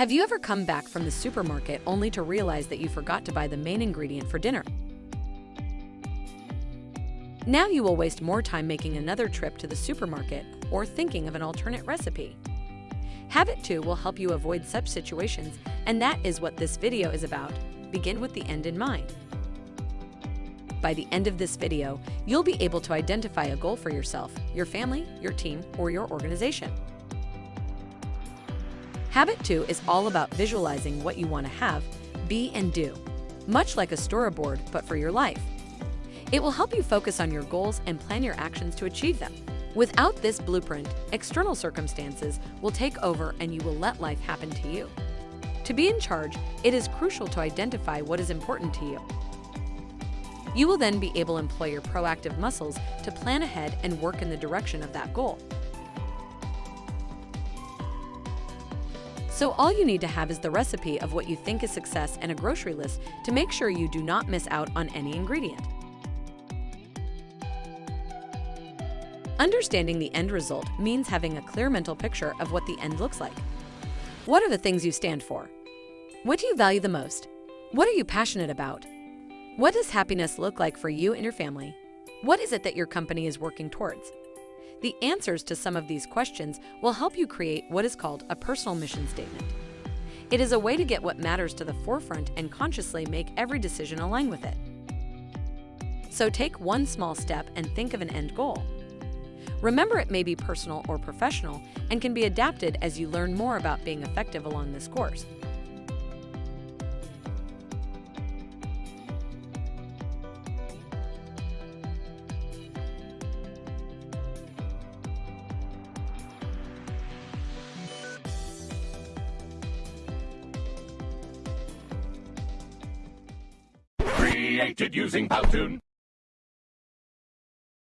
Have you ever come back from the supermarket only to realize that you forgot to buy the main ingredient for dinner? Now you will waste more time making another trip to the supermarket or thinking of an alternate recipe. Habit 2 will help you avoid such situations, and that is what this video is about. Begin with the end in mind. By the end of this video, you'll be able to identify a goal for yourself, your family, your team, or your organization. Habit 2 is all about visualizing what you want to have, be, and do, much like a storyboard, but for your life. It will help you focus on your goals and plan your actions to achieve them. Without this blueprint, external circumstances will take over and you will let life happen to you. To be in charge, it is crucial to identify what is important to you. You will then be able to employ your proactive muscles to plan ahead and work in the direction of that goal. So all you need to have is the recipe of what you think is success and a grocery list to make sure you do not miss out on any ingredient. Understanding the end result means having a clear mental picture of what the end looks like. What are the things you stand for? What do you value the most? What are you passionate about? What does happiness look like for you and your family? What is it that your company is working towards? The answers to some of these questions will help you create what is called a personal mission statement. It is a way to get what matters to the forefront and consciously make every decision align with it. So take one small step and think of an end goal. Remember it may be personal or professional and can be adapted as you learn more about being effective along this course. Created using Powtoon.